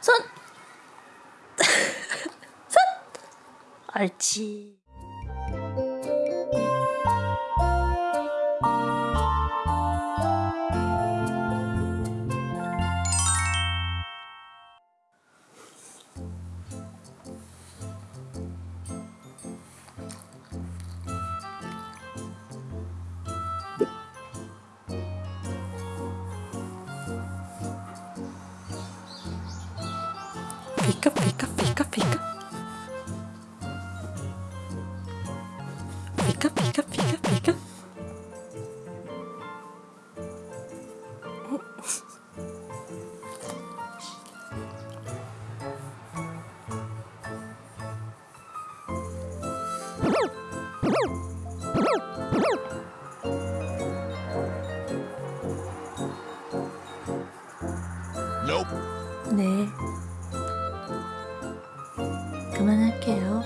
손! 손! 옳지. 피카 피카 피카 피카 피카 피카 피카 Nope. 네 그만할게요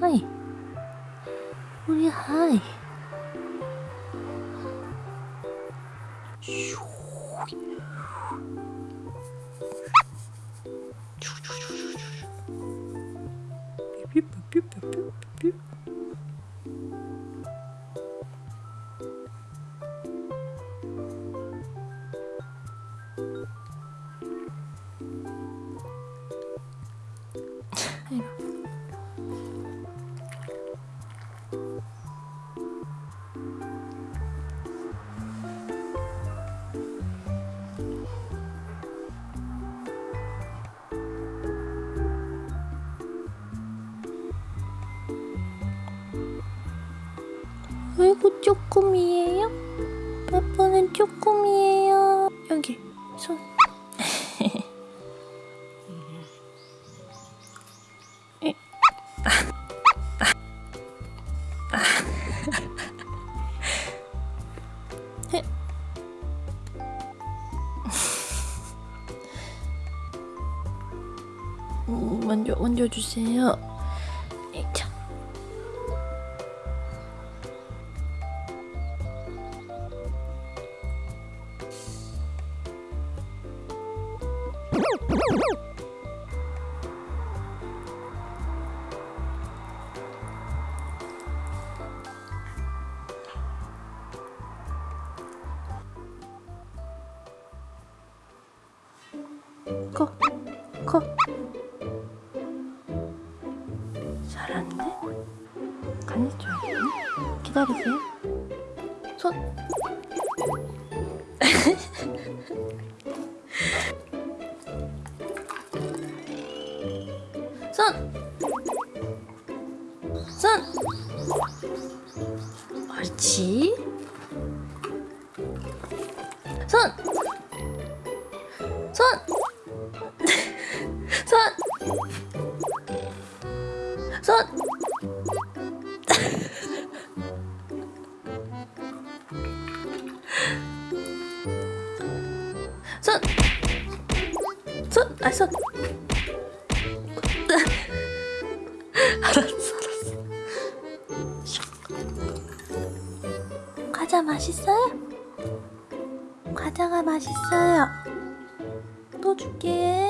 하이 우리 하이 삐삐삐삐삐삐 아이고 쪼꼬미예요? 빠빠는 쪼꼬미예요 여기 손 만져, 만져주세요. 에이차. 꼭. 기다리세요. 손. 손. 손. 옳지. 손. 손. 손. 손. 손. 손. 아, 손. 알았어, 알았어. 슉. 과자 맛있어요? 과자가 맛있어요. 또 줄게.